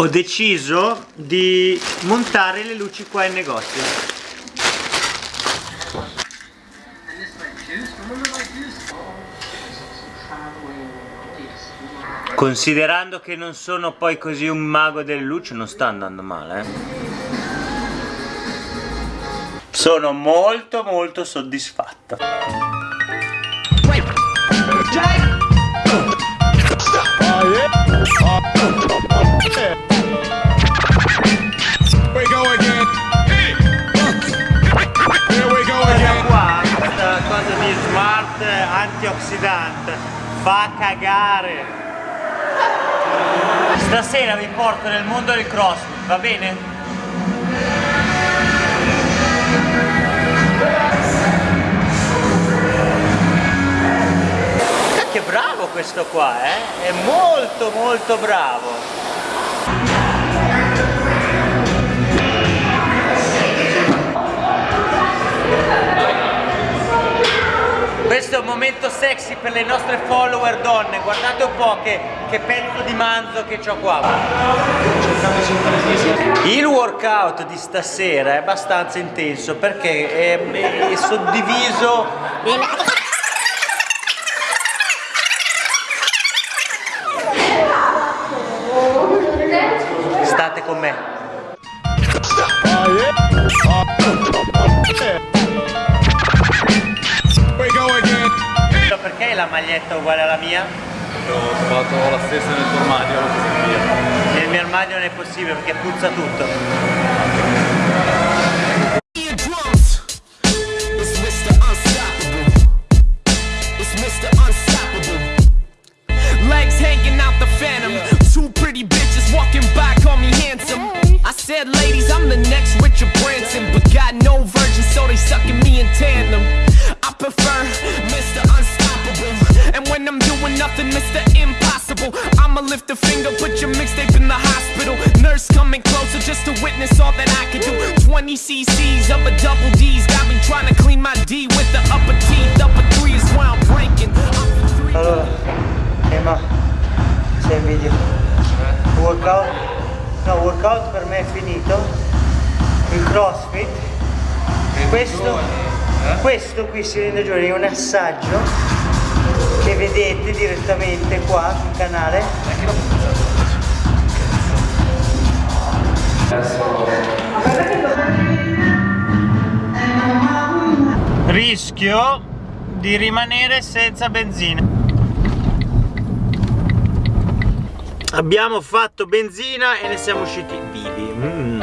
Ho deciso di montare le luci qua in negozio. Considerando che non sono poi così un mago delle luci non sta andando male eh. Sono molto molto soddisfatto antiossidante fa cagare. Stasera vi porto nel mondo del crossfit va bene? che bravo questo qua eh? È molto molto bravo questo è un momento sexy per le nostre follower donne. Guardate un po' che, che pezzo di manzo che ho qua. Il workout di stasera è abbastanza intenso perché è, è suddiviso state con me la maglietta uguale alla mia? Ho trovato la stessa nel tuo armadio. Nel mio armadio non è possibile perché puzza tutto. Impossible. I'ma lift a finger, put your mixtape in the hospital. Nurse coming closer just to witness all that I can do. 20 cc's of a double D's got me trying to clean my D with the upper teeth. Upper three is where I'm ranking. Allora, Emma, sei in video. Workout? No, workout per me è finito. Il crossfit. Questo, eh? questo qui si rende giorni è un assaggio che vedete direttamente qua sul canale. Rischio di rimanere senza benzina. Abbiamo fatto benzina e ne siamo usciti vivi. Mm.